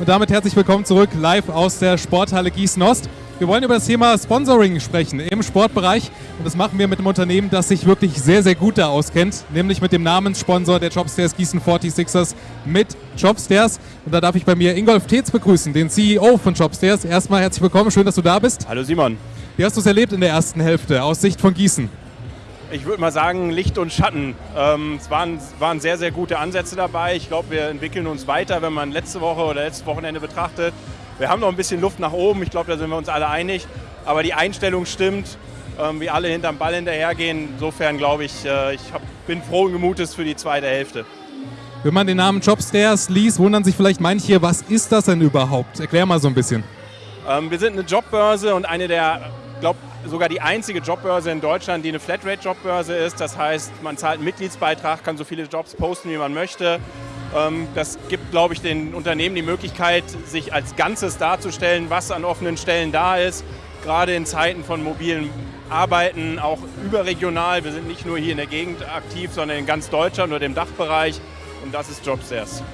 Und damit herzlich willkommen zurück live aus der Sporthalle Gießen-Ost. Wir wollen über das Thema Sponsoring sprechen im Sportbereich und das machen wir mit einem Unternehmen, das sich wirklich sehr, sehr gut da auskennt, nämlich mit dem Namenssponsor der Jobstairs Gießen 46ers mit Jobstairs. Und da darf ich bei mir Ingolf Tetz begrüßen, den CEO von Jobstairs. Erstmal herzlich willkommen, schön, dass du da bist. Hallo Simon. Wie hast du es erlebt in der ersten Hälfte aus Sicht von Gießen? Ich würde mal sagen, Licht und Schatten. Ähm, es waren, waren sehr, sehr gute Ansätze dabei. Ich glaube, wir entwickeln uns weiter, wenn man letzte Woche oder letztes Wochenende betrachtet. Wir haben noch ein bisschen Luft nach oben, ich glaube, da sind wir uns alle einig. Aber die Einstellung stimmt, ähm, wie alle hinterm Ball hinterhergehen. Insofern glaube ich, äh, ich hab, bin frohen Gemutes für die zweite Hälfte. Wenn man den Namen Jobstairs liest, wundern sich vielleicht manche, was ist das denn überhaupt? Erklär mal so ein bisschen. Ähm, wir sind eine Jobbörse und eine der, glaube sogar die einzige Jobbörse in Deutschland, die eine Flatrate-Jobbörse ist. Das heißt, man zahlt einen Mitgliedsbeitrag, kann so viele Jobs posten, wie man möchte. Ähm, das gibt, glaube ich, den Unternehmen die Möglichkeit, sich als Ganzes darzustellen, was an offenen Stellen da ist. Gerade in Zeiten von mobilen Arbeiten, auch überregional. Wir sind nicht nur hier in der Gegend aktiv, sondern in ganz Deutschland oder im Dachbereich. Und das ist Jobstairs.